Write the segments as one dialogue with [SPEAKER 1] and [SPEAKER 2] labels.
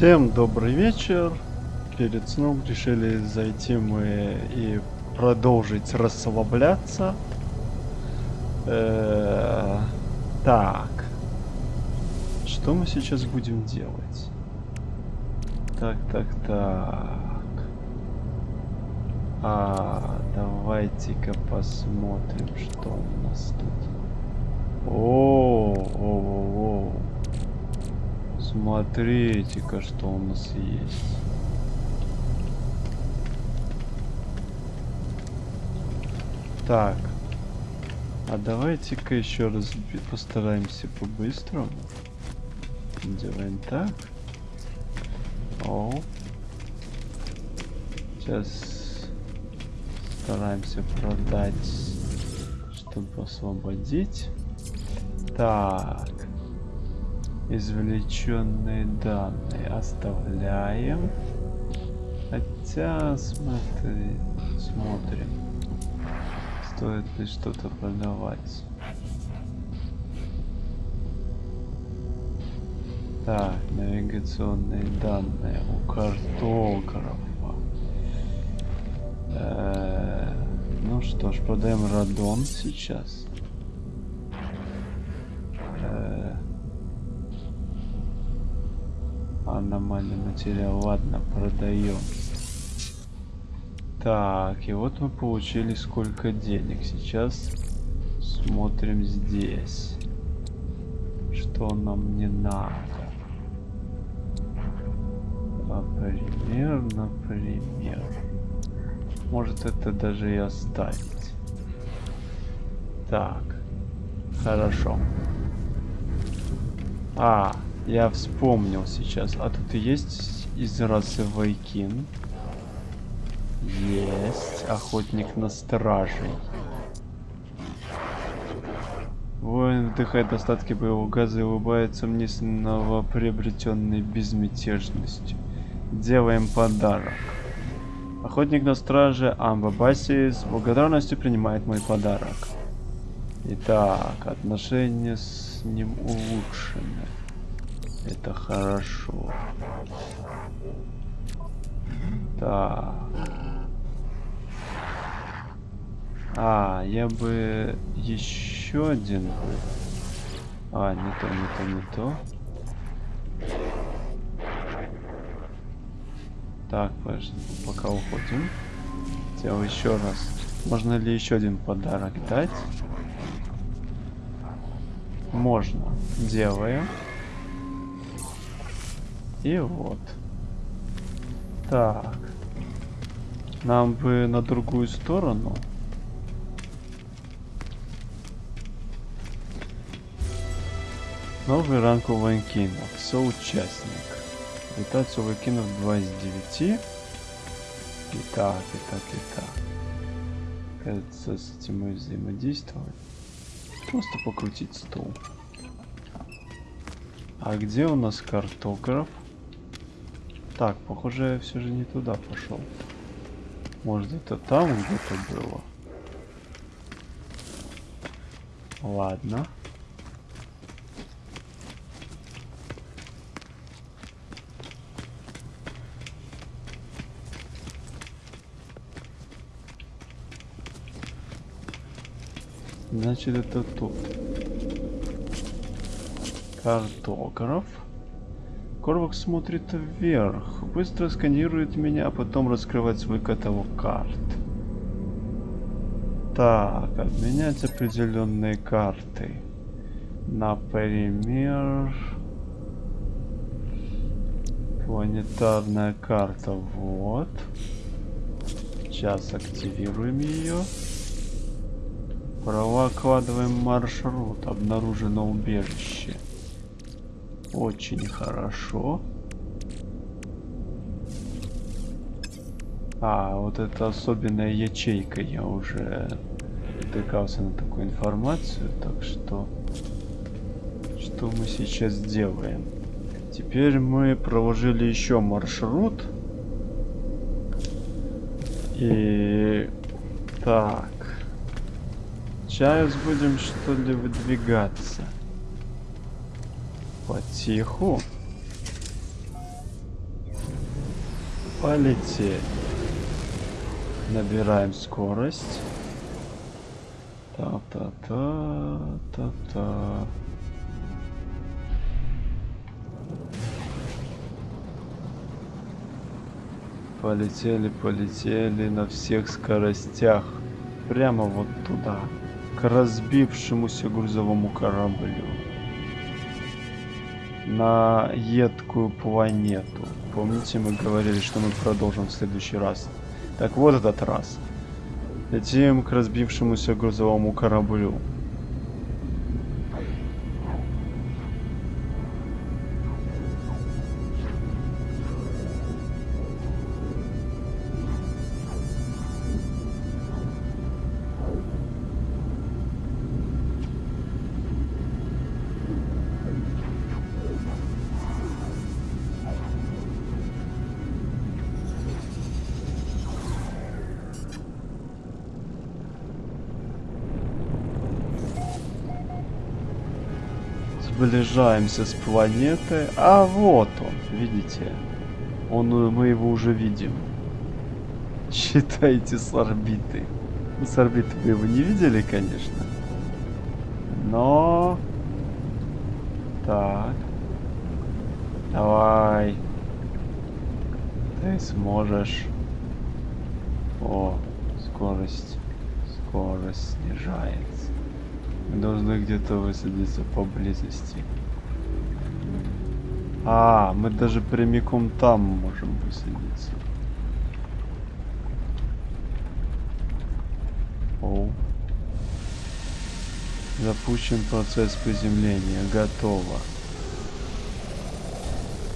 [SPEAKER 1] Всем добрый вечер. Перед сном решили зайти мы и продолжить расслабляться. Э, Так. Что мы сейчас будем делать? Так, так, так. А, давайте-ка посмотрим, что у нас тут. О, о, о, о. Смотрите-ка, что у нас есть. Так. А давайте-ка еще раз постараемся по-быстрому. Делаем так. О. Сейчас стараемся продать, чтобы освободить. Так. Извлеченные данные оставляем. Хотя, смотри, смотрим. Стоит ли что-то продавать. Так, навигационные данные у картографа. Э, ну что ж, продаем радон сейчас. Аномальный материал. Ладно, продаем. Так, и вот мы получили сколько денег. Сейчас смотрим здесь. Что нам не надо. Например, например. Может это даже и оставить. Так. Хорошо. А, я вспомнил сейчас. А тут есть из расы Вайкин. Есть. Охотник на стражей. Воин вдыхает остатки боевого газа и улыбается мне с новоприобретенной безмятежностью. Делаем подарок. Охотник на страже Амбабаси с благодарностью принимает мой подарок. Итак, отношения с ним улучшены. Это хорошо. Так. А, я бы еще один. А, не то, не то, не то. Так, подожди, пока уходим. Хотел еще раз. Можно ли еще один подарок дать? Можно. Делаем. И вот. Так. Нам бы на другую сторону. Новый ранг у Ванкинов. Соучастник. У Ванкинов 2 из 9. И так, и так, и так. Кажется, с этим мы взаимодействовать. Просто покрутить стол. А где у нас картограф? Так, похоже, я все же не туда пошел. Может, это там где-то было? Ладно. Значит, это тут. Картограф. Корвак смотрит вверх, быстро сканирует меня, а потом раскрывает свой каталог карт. Так, обменять определенные карты. Например... Планетарная карта, вот. Сейчас активируем ее. Прокладываем маршрут. Обнаружено убежище. Очень хорошо. А, вот это особенная ячейка. Я уже натыкался на такую информацию. Так что... Что мы сейчас делаем? Теперь мы проложили еще маршрут. И... Так. Сейчас будем что ли выдвигаться. Потиху. Полетели. Набираем скорость. Та-та-та-та-та. Полетели, полетели на всех скоростях. Прямо вот туда. К разбившемуся грузовому кораблю. На едкую планету. Помните, мы говорили, что мы продолжим в следующий раз. Так вот этот раз. Летим к разбившемуся грузовому кораблю. Сближаемся с планетой. А вот он, видите? Он, э, мы его уже видим. Считайте с орбиты. Ну, с орбиты вы его не видели, конечно. Но... Так. Давай. Ты сможешь. О, скорость. Скорость снижается. Мы должны где-то высадиться поблизости. А, мы даже прямиком там можем высадиться. О. Запущен процесс приземления. Готово.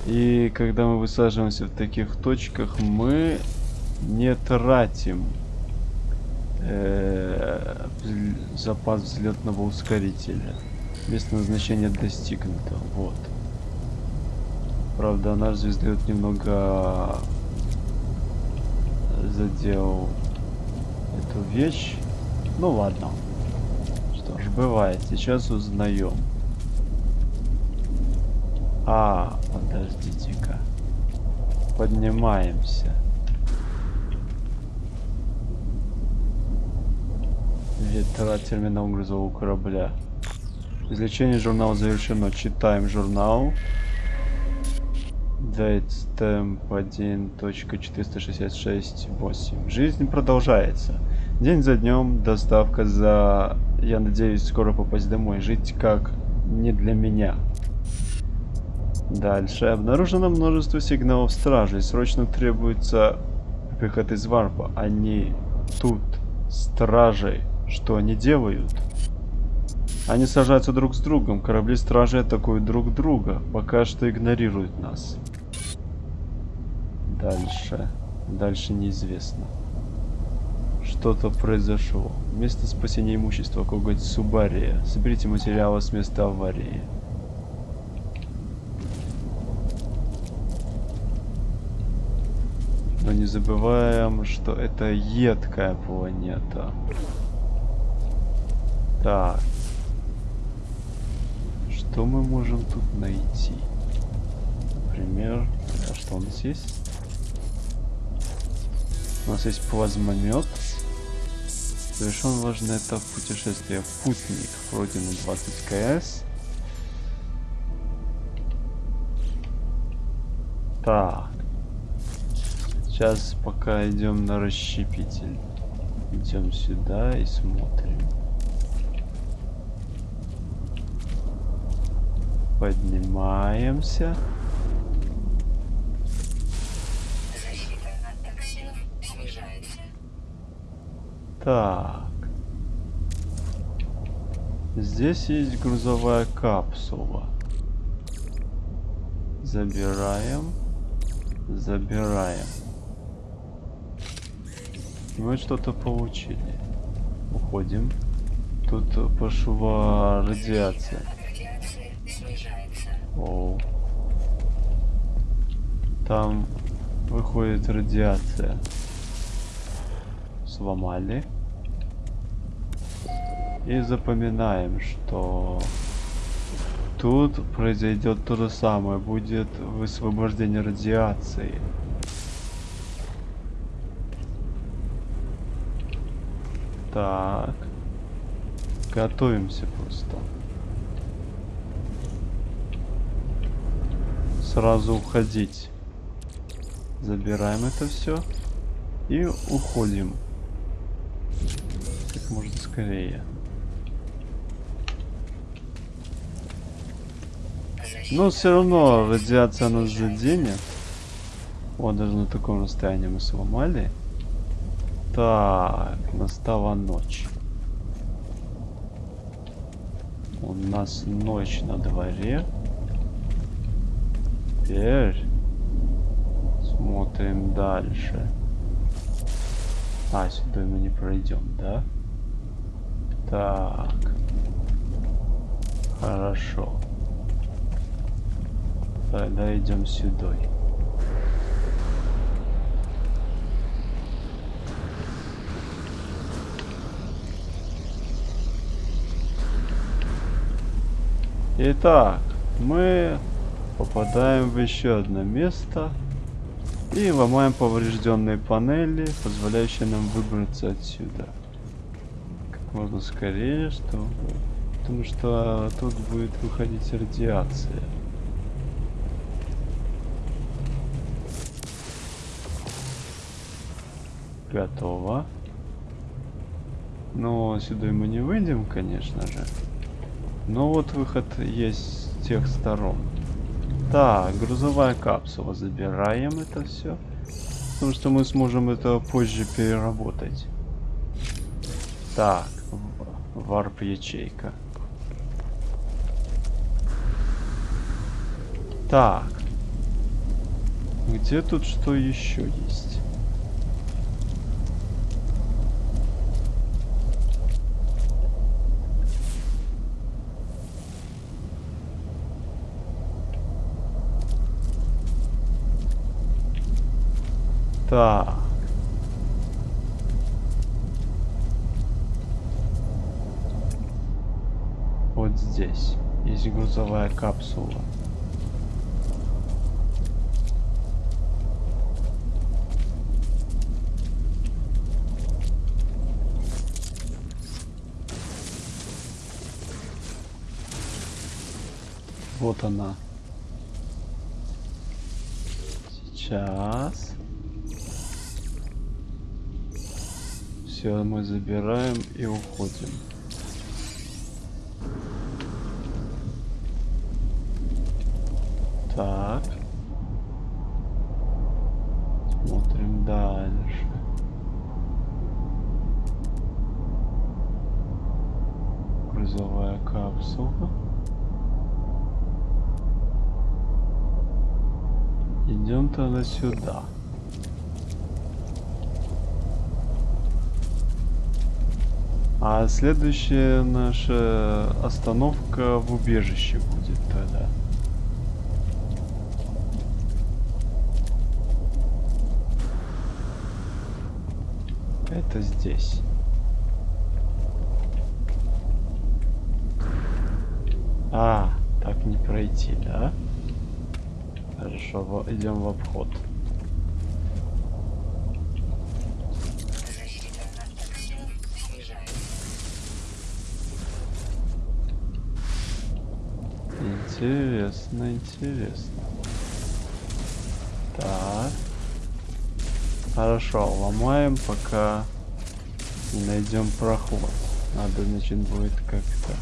[SPEAKER 1] И когда мы высаживаемся в таких точках, мы не тратим э, запас взлетного ускорителя. Место назначения достигнуто. Вот. Правда, наш звездолет немного задел эту вещь. Ну ладно. Что ж, бывает. Сейчас узнаем. А, подождите-ка. Поднимаемся. Ветра терминал грузового корабля. Извлечение журнала завершено. Читаем журнал. Date Stamp 1.466.8. Жизнь продолжается. День за днем, доставка за... Я надеюсь, скоро попасть домой. Жить как не для меня. Дальше. Обнаружено множество сигналов стражей. Срочно требуется выход из варпа. Они тут. Стражей. Что они делают? Они сажаются друг с другом. Корабли стражи атакуют друг друга. Пока что игнорируют нас. Дальше. Дальше неизвестно. Что-то произошло. Место спасения имущества. Коготь Субария. Соберите материалы с места аварии. Но не забываем, что это едкая планета. Так. Что мы можем тут найти? Например, а что у нас есть? У нас есть плазмомет. Совершен важный этап путешествия. Путник. Пройдено 20 кс. Так. Сейчас пока идем на расщепитель. Идем сюда и смотрим. Поднимаемся. Так. Здесь есть грузовая капсула. Забираем. Забираем. Мы что-то получили. Уходим. Тут пошла радиация. Оу. Там выходит радиация. Сломали. И запоминаем, что тут произойдет то же самое. Будет высвобождение радиации. Так. Готовимся просто. Сразу уходить. Забираем это все. И уходим. Как можно скорее. Но все равно радиация нас заденет. Вот даже на таком расстоянии мы сломали. Так, настала ночь. У нас ночь на дворе. Теперь смотрим дальше. А, сюда мы не пройдем, да? Так. Хорошо. Тогда идем сюда. Итак, мы попадаем в еще одно место и ломаем поврежденные панели, позволяющие нам выбраться отсюда. Как можно скорее, чтобы... Потому что тут будет выходить радиация. Готово. Но сюда мы не выйдем, конечно же. Но вот выход есть с тех сторон. Так, грузовая капсула. Забираем это все. Потому что мы сможем это позже переработать. Так, варп ячейка. Так. Где тут что еще есть? Так. Вот здесь есть грузовая капсула. Вот она. Сейчас. Все, мы забираем и уходим. Так. Смотрим дальше. Грузовая капсула. Идем тогда сюда. А следующая наша остановка в убежище будет тогда. Это здесь. А, так не пройти, да? Хорошо, идем в обход. Интересно, интересно. Так. Хорошо, ломаем, пока не найдем проход. Надо, значит, будет как-то...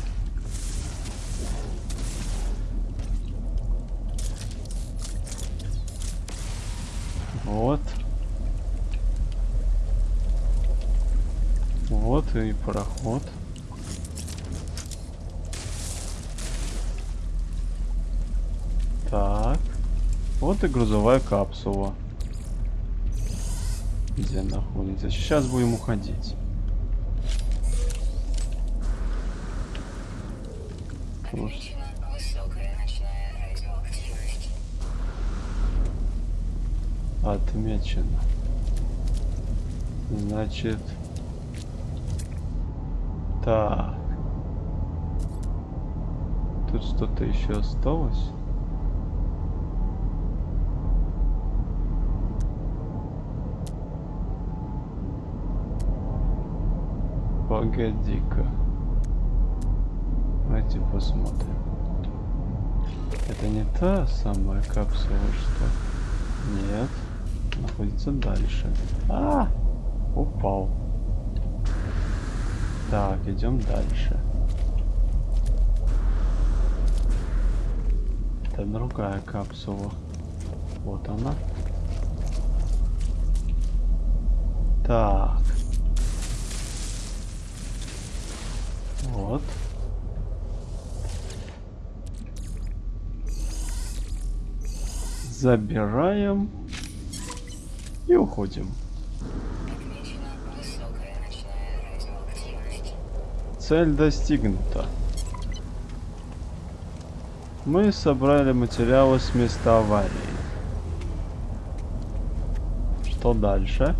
[SPEAKER 1] Вот. Вот и проход. Так. Вот грузовая капсула. Где находится. Сейчас будем уходить. Отмечено. Значит... Так. Тут что-то еще осталось? Погоди-ка. Давайте посмотрим. Это не та самая капсула, что? Нет. Находится дальше. А! Упал. Так, идем дальше. Это другая капсула. Вот она. Так. Забираем и уходим. Цель достигнута. Мы собрали материалы с места аварии. Что дальше?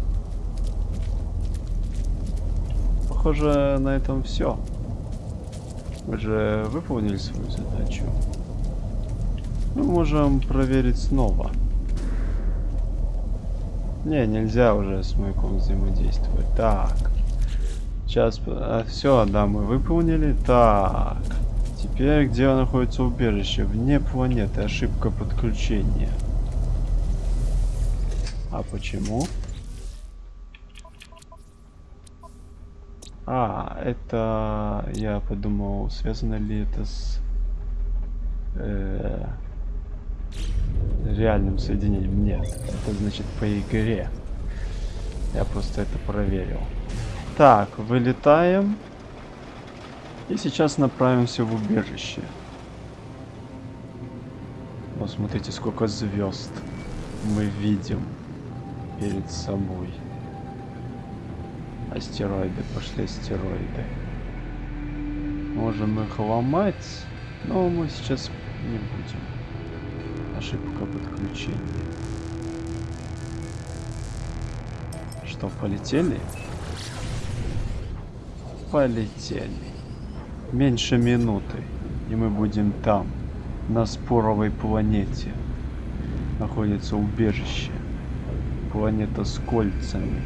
[SPEAKER 1] Похоже, на этом все. Мы же выполнили свою задачу. Мы можем проверить снова. Не, нельзя уже с маяком взаимодействовать. Так. Сейчас, а, все, да, мы выполнили. Так. Теперь, где находится убежище? Вне планеты. Ошибка подключения. А почему? А, это... Я подумал, связано ли это с... реальным соединением. Нет, это значит по игре. Я просто это проверил. Так, вылетаем. И сейчас направимся в убежище. Вот сколько звезд мы видим перед собой. Астероиды, пошли астероиды. Можем их ломать, но мы сейчас не будем. Ошибка подключения. Что, полетели? Полетели. Меньше минуты, и мы будем там, на споровой планете. Находится убежище. Планета с кольцами.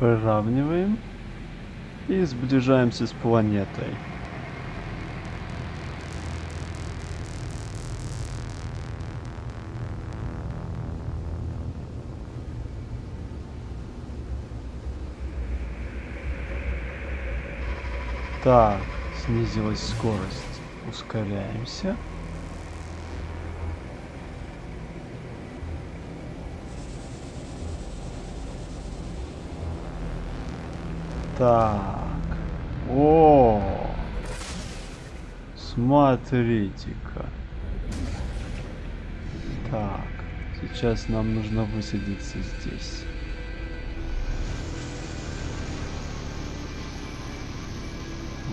[SPEAKER 1] Выравниваем и сближаемся с планетой. Так, снизилась скорость. Ускоряемся. Так. О! Смотрите-ка. Так. Сейчас нам нужно высадиться здесь.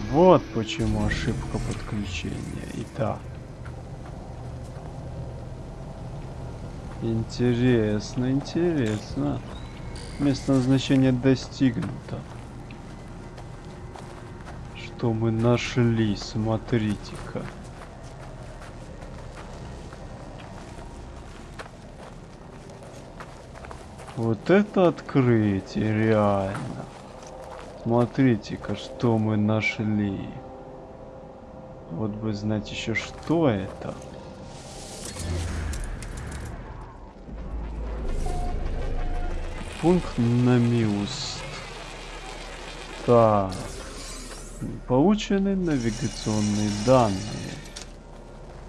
[SPEAKER 1] Вот почему ошибка подключения. Итак. Интересно, интересно. Место назначения достигнуто что мы нашли, смотрите-ка. Вот это открытие, реально. Смотрите-ка, что мы нашли. Вот бы знать еще, что это. Пункт на миус. Так. Получены навигационные данные.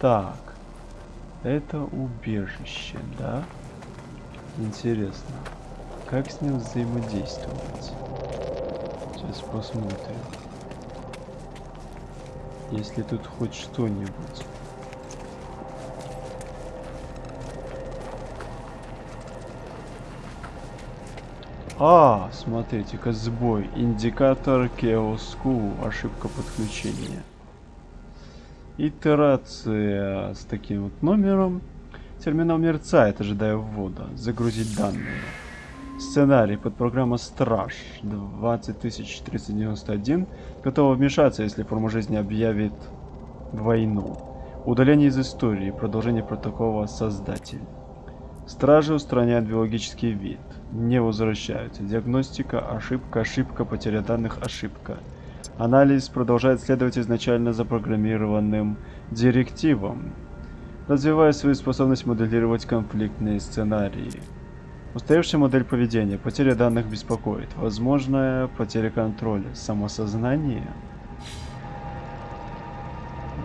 [SPEAKER 1] Так. Это убежище, да? Интересно. Как с ним взаимодействовать? Сейчас посмотрим. Если тут хоть что-нибудь. А, смотрите-ка, сбой. Индикатор Кеоску. Ошибка подключения. Итерация с таким вот номером. Терминал мерцает, ожидая ввода. Загрузить данные. Сценарий под программа Страж 20391 готова вмешаться, если форма жизни объявит войну. Удаление из истории. Продолжение протокола Создатель. Стражи устраняют биологический вид. Не возвращаются. Диагностика, ошибка, ошибка, потеря данных, ошибка. Анализ продолжает следовать изначально запрограммированным директивам, развивая свою способность моделировать конфликтные сценарии. Устаревшая модель поведения. Потеря данных беспокоит. Возможная потеря контроля. Самосознание.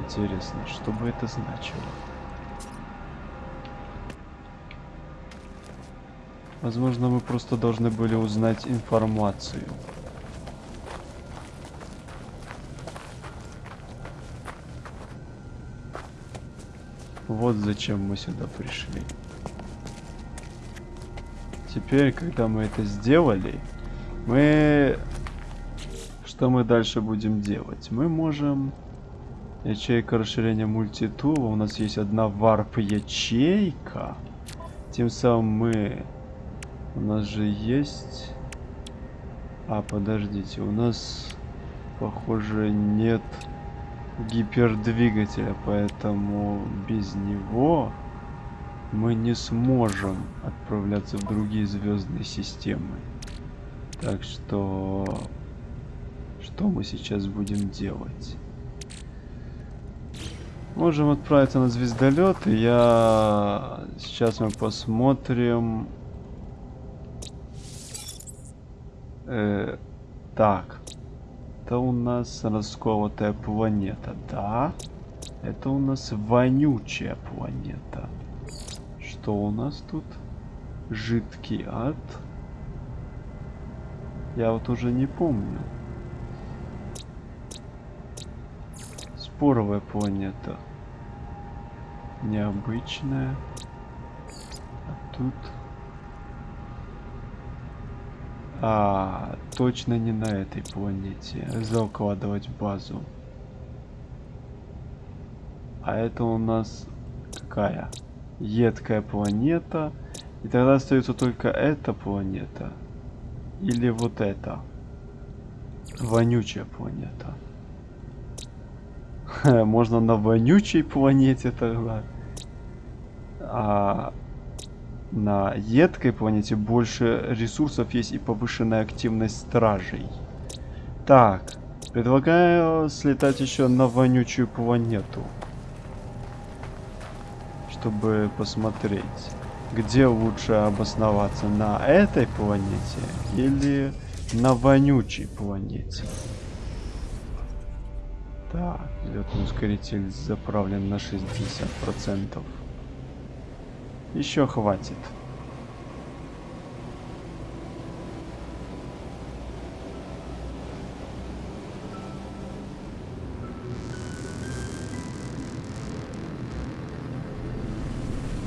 [SPEAKER 1] Интересно, что бы это значило? Возможно, мы просто должны были узнать информацию. Вот зачем мы сюда пришли. Теперь, когда мы это сделали, мы... Что мы дальше будем делать? Мы можем... Ячейка расширения мультитула. У нас есть одна варп-ячейка. Тем самым мы... У нас же есть... А, подождите, у нас, похоже, нет гипердвигателя, поэтому без него мы не сможем отправляться в другие звездные системы. Так что... Что мы сейчас будем делать? Можем отправиться на звездолет, и я... Сейчас мы посмотрим... Э, так. Это у нас расколотая планета, да? Это у нас вонючая планета. Что у нас тут? Жидкий ад. Я вот уже не помню. Споровая планета. Необычная. А тут... А, точно не на этой планете. Закладывать базу. А это у нас какая? Едкая планета. И тогда остается только эта планета. Или вот эта. Вонючая планета. Можно на вонючей планете тогда. А на едкой планете больше ресурсов есть и повышенная активность стражей. Так, предлагаю слетать еще на вонючую планету. Чтобы посмотреть, где лучше обосноваться, на этой планете или на вонючей планете. Так, летный ускоритель заправлен на 60%. Еще хватит.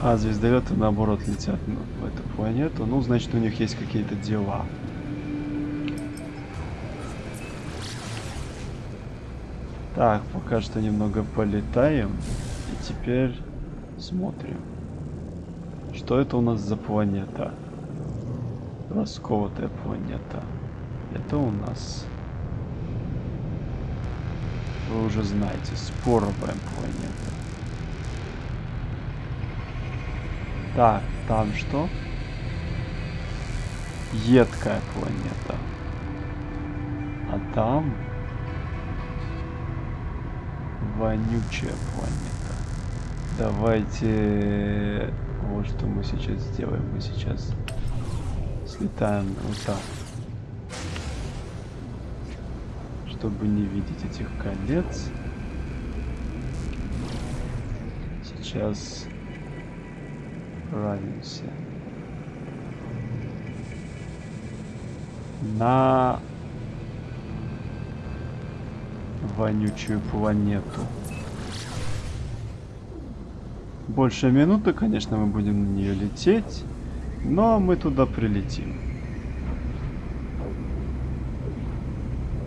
[SPEAKER 1] А, звездолеты наоборот летят в эту планету. Ну, значит, у них есть какие-то дела. Так, пока что немного полетаем. И теперь смотрим. Что это у нас за планета? Расколотая планета. Это у нас... Вы уже знаете, споровая планета. Так, там что? Едкая планета. А там... Вонючая планета. Давайте вот что мы сейчас сделаем. Мы сейчас слетаем вот так. Чтобы не видеть этих колец. Сейчас отправимся на вонючую планету больше минуты, конечно, мы будем на нее лететь, но мы туда прилетим.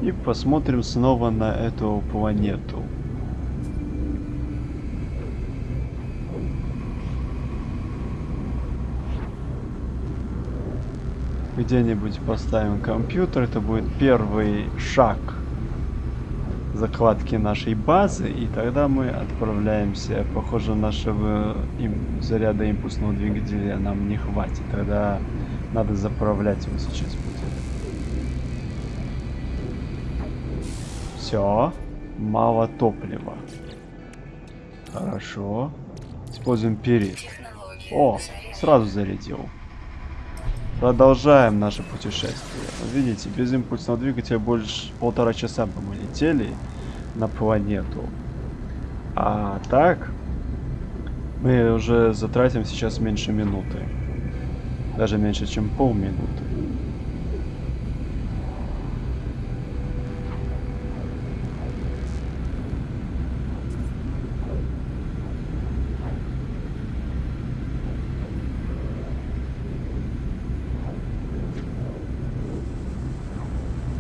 [SPEAKER 1] И посмотрим снова на эту планету. Где-нибудь поставим компьютер, это будет первый шаг закладки нашей базы. И тогда мы отправляемся. Похоже, нашего им, заряда импульсного двигателя нам не хватит. Тогда надо заправлять его сейчас будет. Все. Мало топлива. Хорошо. Используем перед. О, сразу зарядил. Продолжаем наше путешествие. Видите, без импульсного двигателя больше полтора часа бы мы летели на планету. А так, мы уже затратим сейчас меньше минуты. Даже меньше, чем полминуты.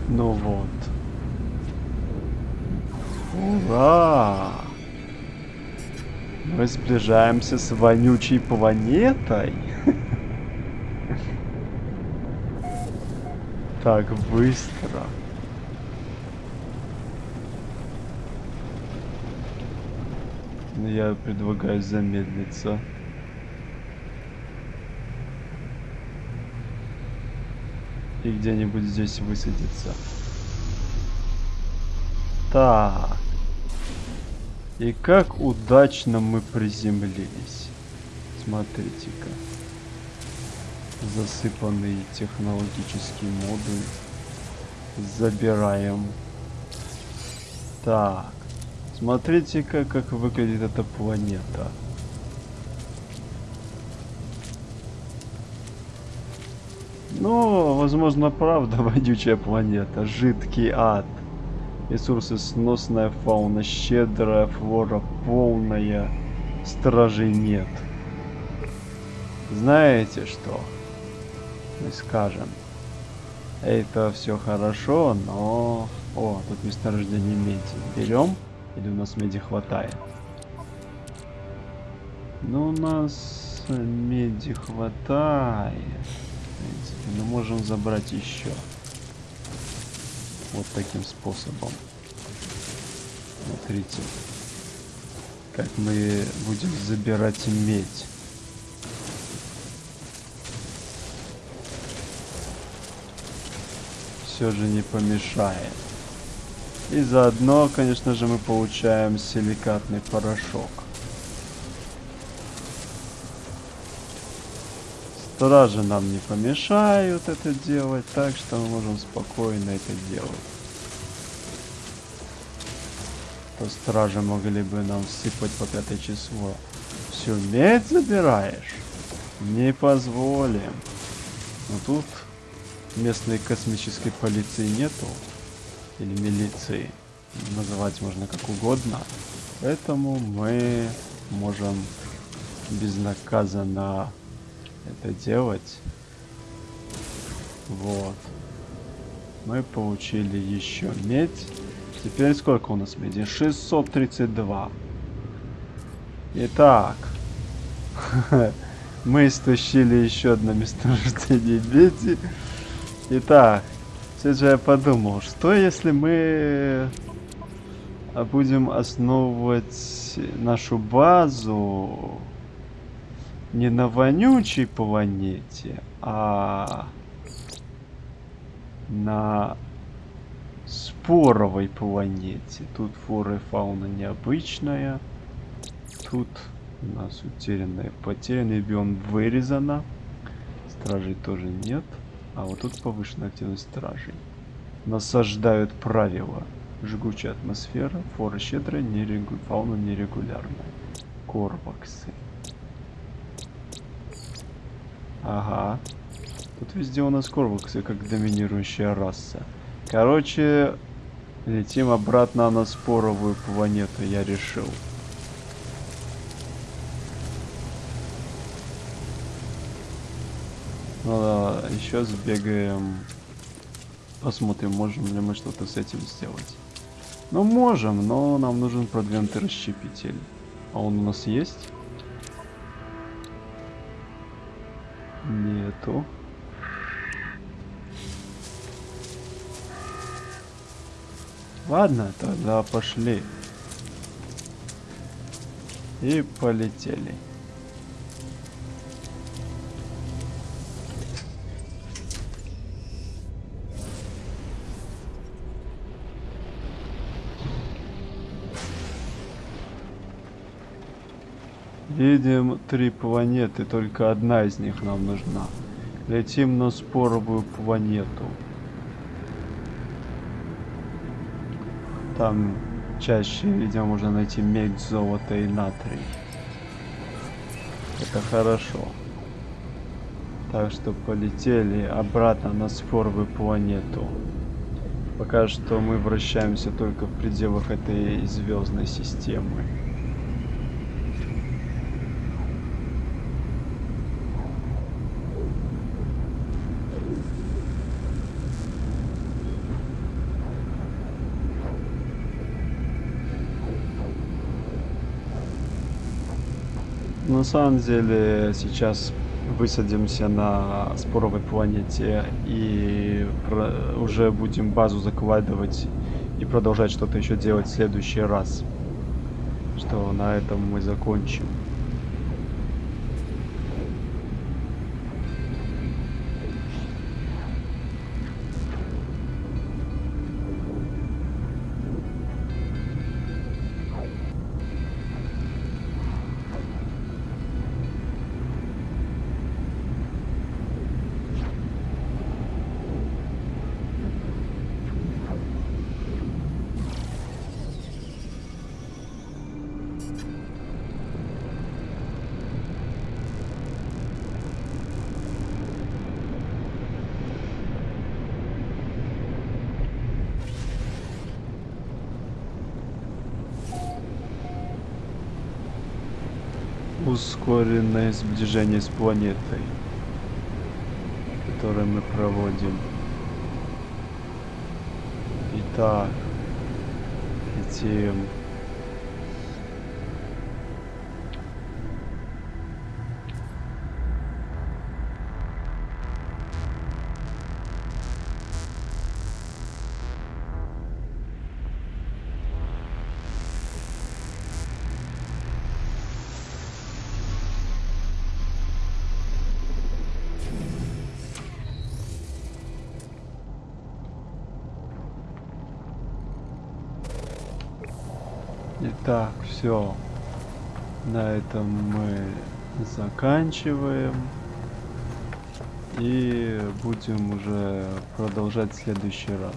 [SPEAKER 1] Ну вот. Ура! Мы сближаемся с вонючей планетой. Так быстро. Я предлагаю замедлиться. И где-нибудь здесь высадиться. Так. И как удачно мы приземлились. Смотрите-ка. Засыпанные технологические модуль. Забираем. Так. Смотрите-ка, как выглядит эта планета. Ну, возможно, правда, вонючая планета. Жидкий ад. Ресурсы сносная фауна, щедрая флора, полная. Стражей нет. Знаете что? Мы скажем. Это все хорошо, но... О, тут месторождение меди. Берем? Или у нас меди хватает? Ну, у нас меди хватает. В мы можем забрать еще. Вот таким способом. Смотрите. Как мы будем забирать медь. Все же не помешает. И заодно, конечно же, мы получаем силикатный порошок. Стражи нам не помешают это делать, так что мы можем спокойно это делать. То стражи могли бы нам сыпать по пятое число. Все, медь забираешь? Не позволим. Но тут местной космической полиции нету. Или милиции. Называть можно как угодно. Поэтому мы можем безнаказанно это делать. Вот. Мы получили еще медь. Теперь сколько у нас меди? 632. Итак. Мы истощили еще одно месторождение меди. Итак. Все же я подумал, что если мы будем основывать нашу базу не на вонючей планете, а на споровой планете. Тут флора и фауна необычная. Тут у нас утерянная, потерянный биом вырезано. Стражей тоже нет. А вот тут повышенная активность стражей. Насаждают правила. Жгучая атмосфера, флора щедрая, нерегу... фауна нерегулярная. Корваксы. Ага. Тут везде у нас корваксы, как доминирующая раса. Короче, летим обратно на споровую планету, я решил. Ну да, еще сбегаем Посмотрим, можем ли мы что-то с этим сделать. Ну, можем, но нам нужен продвинутый расщепитель. А он у нас есть? Нету. Ладно, тогда пошли. И полетели. Видим три планеты, только одна из них нам нужна. Летим на споровую планету. Там чаще, видимо, можно найти медь, золото и натрий. Это хорошо. Так что полетели обратно на споровую планету. Пока что мы вращаемся только в пределах этой звездной системы. На самом деле сейчас высадимся на споровой планете и уже будем базу закладывать и продолжать что-то еще делать в следующий раз. Что на этом мы закончим. Ускоренное сближение с планетой, которое мы проводим. Итак, летим. Итак, все. На этом мы заканчиваем. И будем уже продолжать в следующий раз.